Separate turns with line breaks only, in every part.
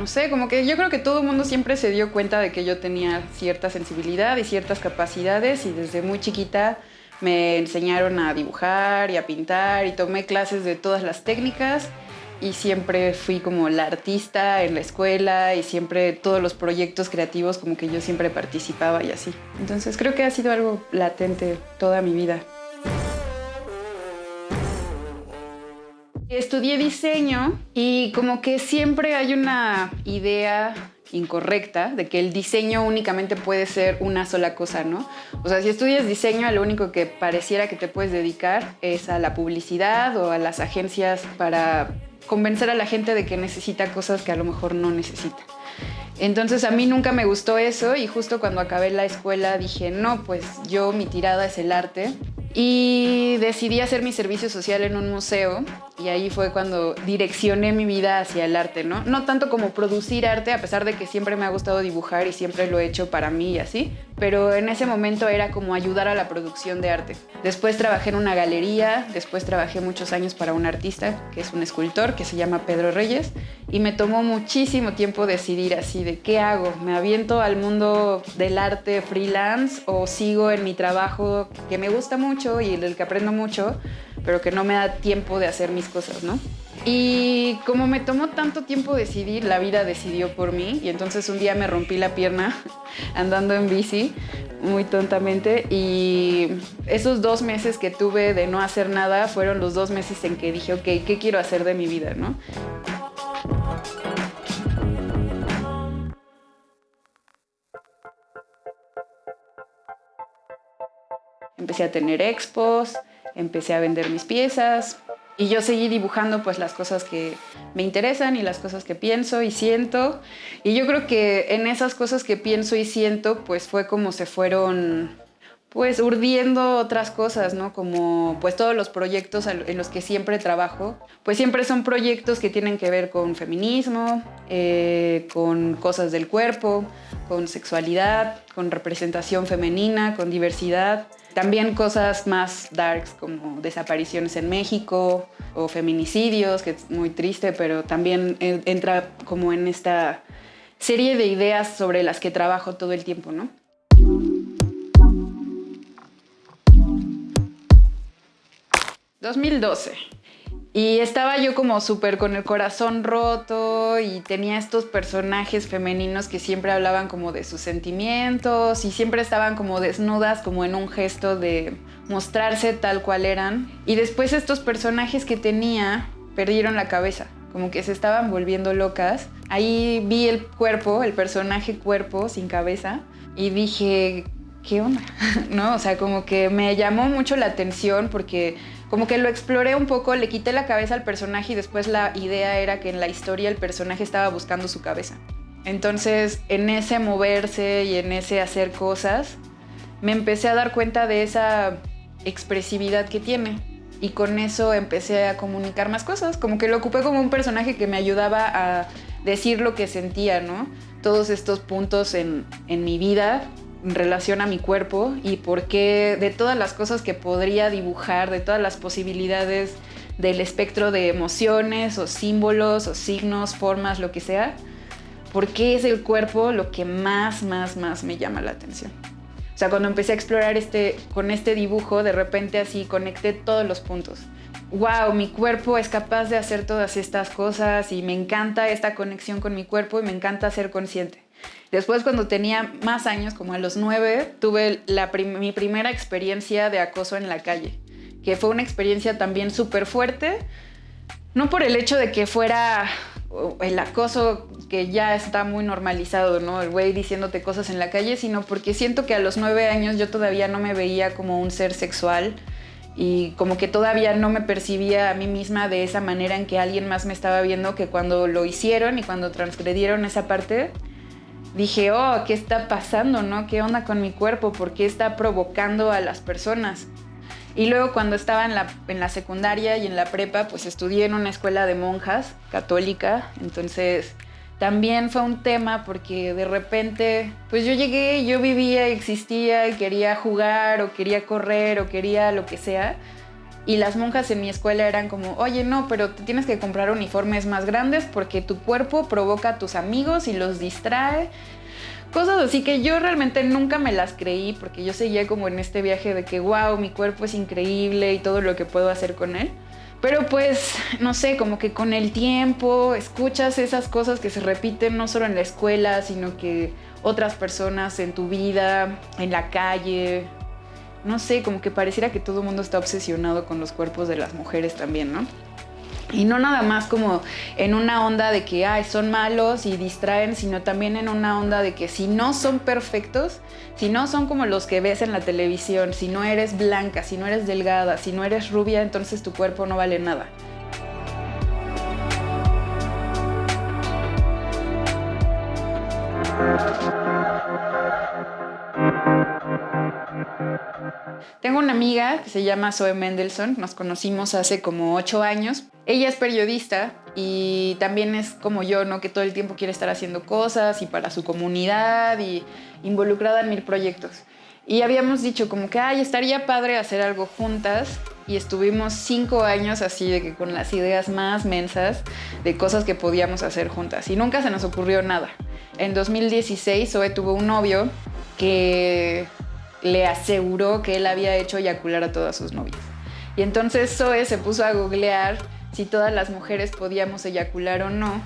no sé, como que yo creo que todo el mundo siempre se dio cuenta de que yo tenía cierta sensibilidad y ciertas capacidades y desde muy chiquita me enseñaron a dibujar y a pintar y tomé clases de todas las técnicas y siempre fui como la artista en la escuela y siempre todos los proyectos creativos como que yo siempre participaba y así. Entonces creo que ha sido algo latente toda mi vida. Estudié diseño y como que siempre hay una idea incorrecta de que el diseño únicamente puede ser una sola cosa, ¿no? O sea, si estudias diseño, lo único que pareciera que te puedes dedicar es a la publicidad o a las agencias para convencer a la gente de que necesita cosas que a lo mejor no necesita. Entonces a mí nunca me gustó eso y justo cuando acabé la escuela dije, no, pues yo mi tirada es el arte y decidí hacer mi servicio social en un museo y ahí fue cuando direccioné mi vida hacia el arte, ¿no? No tanto como producir arte, a pesar de que siempre me ha gustado dibujar y siempre lo he hecho para mí y así, pero en ese momento era como ayudar a la producción de arte. Después trabajé en una galería, después trabajé muchos años para un artista que es un escultor que se llama Pedro Reyes y me tomó muchísimo tiempo decidir así de qué hago, me aviento al mundo del arte freelance o sigo en mi trabajo que me gusta mucho y del que aprendo mucho, pero que no me da tiempo de hacer mis cosas, ¿no? Y como me tomó tanto tiempo decidir, la vida decidió por mí y entonces un día me rompí la pierna andando en bici muy tontamente y esos dos meses que tuve de no hacer nada fueron los dos meses en que dije, ok, ¿qué quiero hacer de mi vida? ¿no? Empecé a tener expos, empecé a vender mis piezas y yo seguí dibujando pues las cosas que me interesan y las cosas que pienso y siento. Y yo creo que en esas cosas que pienso y siento pues fue como se fueron pues urdiendo otras cosas, ¿no? Como pues todos los proyectos en los que siempre trabajo, pues siempre son proyectos que tienen que ver con feminismo, eh, con cosas del cuerpo, con sexualidad, con representación femenina, con diversidad. También cosas más darks como desapariciones en México o feminicidios, que es muy triste, pero también entra como en esta serie de ideas sobre las que trabajo todo el tiempo, ¿no? ...2012... Y estaba yo como súper con el corazón roto y tenía estos personajes femeninos que siempre hablaban como de sus sentimientos y siempre estaban como desnudas como en un gesto de mostrarse tal cual eran. Y después estos personajes que tenía perdieron la cabeza, como que se estaban volviendo locas. Ahí vi el cuerpo, el personaje cuerpo sin cabeza y dije, ¿qué onda? ¿No? O sea, como que me llamó mucho la atención porque como que lo exploré un poco, le quité la cabeza al personaje y después la idea era que en la historia el personaje estaba buscando su cabeza. Entonces, en ese moverse y en ese hacer cosas, me empecé a dar cuenta de esa expresividad que tiene. Y con eso empecé a comunicar más cosas, como que lo ocupé como un personaje que me ayudaba a decir lo que sentía, ¿no? Todos estos puntos en, en mi vida relación a mi cuerpo y por qué de todas las cosas que podría dibujar, de todas las posibilidades del espectro de emociones o símbolos o signos, formas, lo que sea, por qué es el cuerpo lo que más, más, más me llama la atención. O sea, cuando empecé a explorar este, con este dibujo, de repente así conecté todos los puntos. ¡Wow! Mi cuerpo es capaz de hacer todas estas cosas y me encanta esta conexión con mi cuerpo y me encanta ser consciente. Después, cuando tenía más años, como a los nueve, tuve mi primera experiencia de acoso en la calle, que fue una experiencia también súper fuerte, no por el hecho de que fuera el acoso que ya está muy normalizado, ¿no? El güey diciéndote cosas en la calle, sino porque siento que a los nueve años yo todavía no me veía como un ser sexual y como que todavía no me percibía a mí misma de esa manera en que alguien más me estaba viendo que cuando lo hicieron y cuando transgredieron esa parte, dije, oh, ¿qué está pasando? ¿No? ¿Qué onda con mi cuerpo? ¿Por qué está provocando a las personas? Y luego cuando estaba en la, en la secundaria y en la prepa, pues estudié en una escuela de monjas católica, entonces también fue un tema porque de repente, pues yo llegué, yo vivía, existía y quería jugar o quería correr o quería lo que sea. Y las monjas en mi escuela eran como, oye, no, pero te tienes que comprar uniformes más grandes porque tu cuerpo provoca a tus amigos y los distrae. Cosas así que yo realmente nunca me las creí porque yo seguía como en este viaje de que, wow, mi cuerpo es increíble y todo lo que puedo hacer con él. Pero pues, no sé, como que con el tiempo escuchas esas cosas que se repiten no solo en la escuela, sino que otras personas en tu vida, en la calle. No sé, como que pareciera que todo el mundo está obsesionado con los cuerpos de las mujeres también, ¿no? Y no nada más como en una onda de que Ay, son malos y distraen, sino también en una onda de que si no son perfectos, si no son como los que ves en la televisión, si no eres blanca, si no eres delgada, si no eres rubia, entonces tu cuerpo no vale nada. Tengo una amiga que se llama Zoe Mendelssohn, nos conocimos hace como ocho años. Ella es periodista y también es como yo, ¿no? Que todo el tiempo quiere estar haciendo cosas y para su comunidad y involucrada en mil proyectos. Y habíamos dicho como que, ay, estaría padre hacer algo juntas. Y estuvimos cinco años así de que con las ideas más mensas de cosas que podíamos hacer juntas. Y nunca se nos ocurrió nada. En 2016 Zoe tuvo un novio que le aseguró que él había hecho eyacular a todas sus novias. Y entonces Zoe se puso a googlear si todas las mujeres podíamos eyacular o no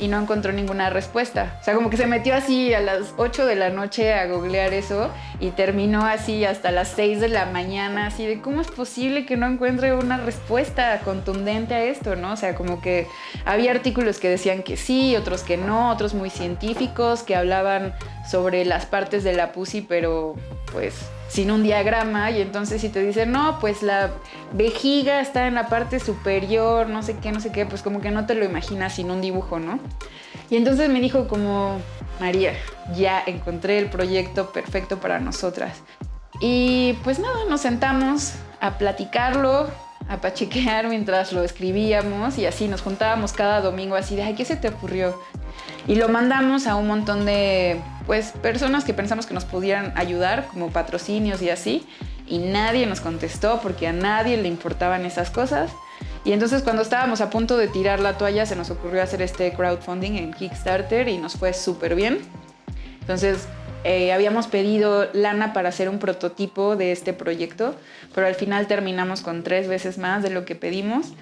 y no encontró ninguna respuesta. O sea, como que se metió así a las 8 de la noche a googlear eso y terminó así hasta las 6 de la mañana, así de cómo es posible que no encuentre una respuesta contundente a esto, ¿no? O sea, como que había artículos que decían que sí, otros que no, otros muy científicos que hablaban sobre las partes de la pussy, pero pues sin un diagrama y entonces si te dicen, no, pues la vejiga está en la parte superior, no sé qué, no sé qué, pues como que no te lo imaginas sin un dibujo, ¿no? Y entonces me dijo como, María, ya encontré el proyecto perfecto para nosotras. Y pues nada, nos sentamos a platicarlo, a pachequear mientras lo escribíamos y así nos juntábamos cada domingo así de, ay, ¿qué se te ocurrió? Y lo mandamos a un montón de pues, personas que pensamos que nos pudieran ayudar, como patrocinios y así, y nadie nos contestó porque a nadie le importaban esas cosas. Y entonces cuando estábamos a punto de tirar la toalla se nos ocurrió hacer este crowdfunding en Kickstarter y nos fue súper bien. Entonces eh, habíamos pedido lana para hacer un prototipo de este proyecto, pero al final terminamos con tres veces más de lo que pedimos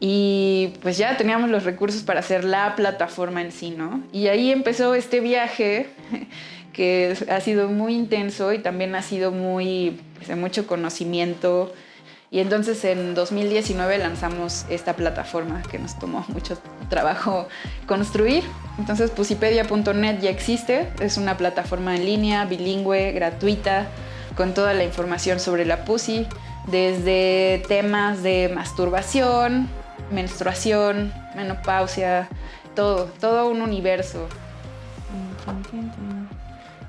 y pues ya teníamos los recursos para hacer la plataforma en sí, ¿no? Y ahí empezó este viaje que ha sido muy intenso y también ha sido muy, pues, de mucho conocimiento. Y entonces en 2019 lanzamos esta plataforma que nos tomó mucho trabajo construir. Entonces pusipedia.net ya existe, es una plataforma en línea, bilingüe, gratuita, con toda la información sobre la pussy, desde temas de masturbación, menstruación, menopausia, todo, todo un universo.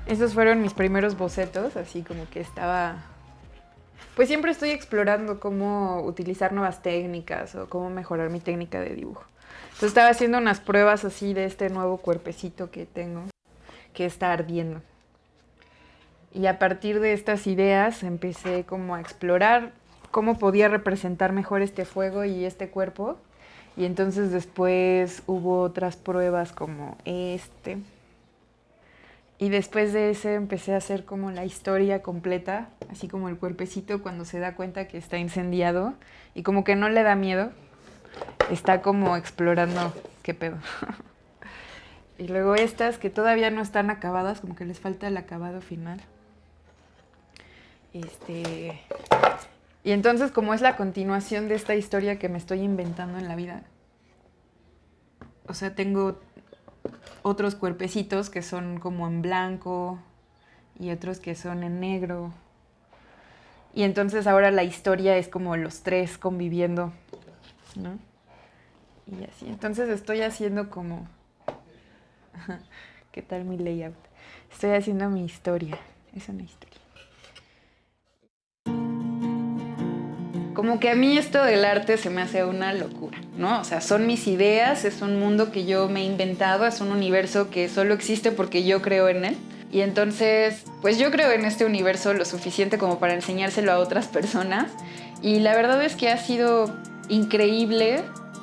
Esos fueron mis primeros bocetos, así como que estaba... Pues siempre estoy explorando cómo utilizar nuevas técnicas o cómo mejorar mi técnica de dibujo. Entonces estaba haciendo unas pruebas así de este nuevo cuerpecito que tengo, que está ardiendo. Y a partir de estas ideas empecé como a explorar cómo podía representar mejor este fuego y este cuerpo. Y entonces después hubo otras pruebas como este. Y después de ese empecé a hacer como la historia completa, así como el cuerpecito cuando se da cuenta que está incendiado y como que no le da miedo, está como explorando qué pedo. y luego estas que todavía no están acabadas, como que les falta el acabado final. Este, y entonces, como es la continuación de esta historia que me estoy inventando en la vida, o sea, tengo otros cuerpecitos que son como en blanco y otros que son en negro. Y entonces ahora la historia es como los tres conviviendo, ¿no? Y así. Entonces estoy haciendo como... ¿Qué tal mi layout? Estoy haciendo mi historia. Es una historia. Como que a mí esto del arte se me hace una locura, ¿no? O sea, son mis ideas, es un mundo que yo me he inventado, es un universo que solo existe porque yo creo en él. Y entonces, pues yo creo en este universo lo suficiente como para enseñárselo a otras personas. Y la verdad es que ha sido increíble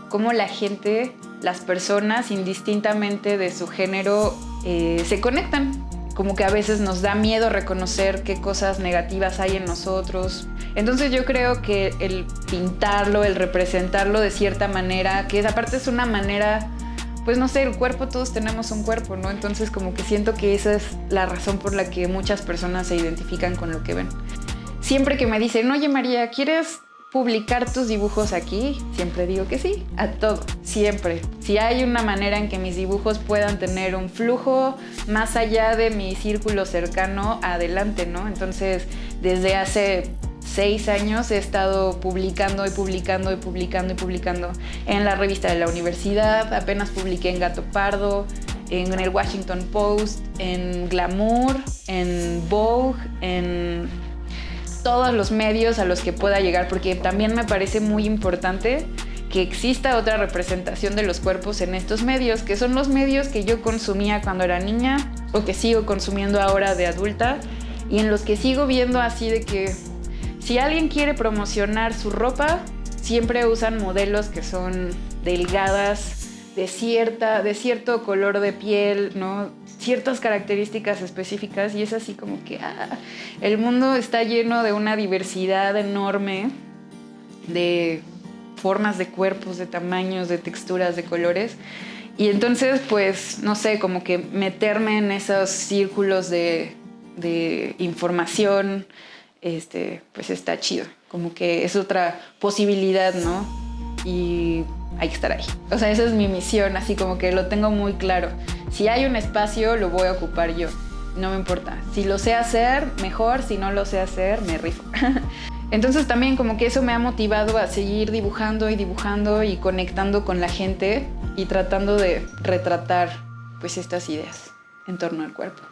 cómo la gente, las personas, indistintamente de su género, eh, se conectan. Como que a veces nos da miedo reconocer qué cosas negativas hay en nosotros. Entonces yo creo que el pintarlo, el representarlo de cierta manera, que aparte es una manera pues no sé, el cuerpo, todos tenemos un cuerpo, ¿no? Entonces como que siento que esa es la razón por la que muchas personas se identifican con lo que ven. Siempre que me dicen, oye María, ¿quieres publicar tus dibujos aquí? Siempre digo que sí, a todo, siempre. Si hay una manera en que mis dibujos puedan tener un flujo más allá de mi círculo cercano, adelante, ¿no? Entonces, desde hace seis años he estado publicando y publicando y publicando y publicando en la revista de la universidad, apenas publiqué en Gato Pardo, en el Washington Post, en Glamour, en Vogue, en todos los medios a los que pueda llegar, porque también me parece muy importante que exista otra representación de los cuerpos en estos medios, que son los medios que yo consumía cuando era niña o que sigo consumiendo ahora de adulta y en los que sigo viendo así de que si alguien quiere promocionar su ropa, siempre usan modelos que son delgadas, de, cierta, de cierto color de piel, ¿no? Ciertas características específicas y es así como que ah, el mundo está lleno de una diversidad enorme de formas de cuerpos, de tamaños, de texturas, de colores. Y entonces, pues, no sé, como que meterme en esos círculos de, de información, este, pues está chido. Como que es otra posibilidad, ¿no? Y hay que estar ahí. O sea, esa es mi misión, así como que lo tengo muy claro. Si hay un espacio, lo voy a ocupar yo. No me importa. Si lo sé hacer, mejor. Si no lo sé hacer, me rifo. Entonces también como que eso me ha motivado a seguir dibujando y dibujando y conectando con la gente y tratando de retratar pues estas ideas en torno al cuerpo.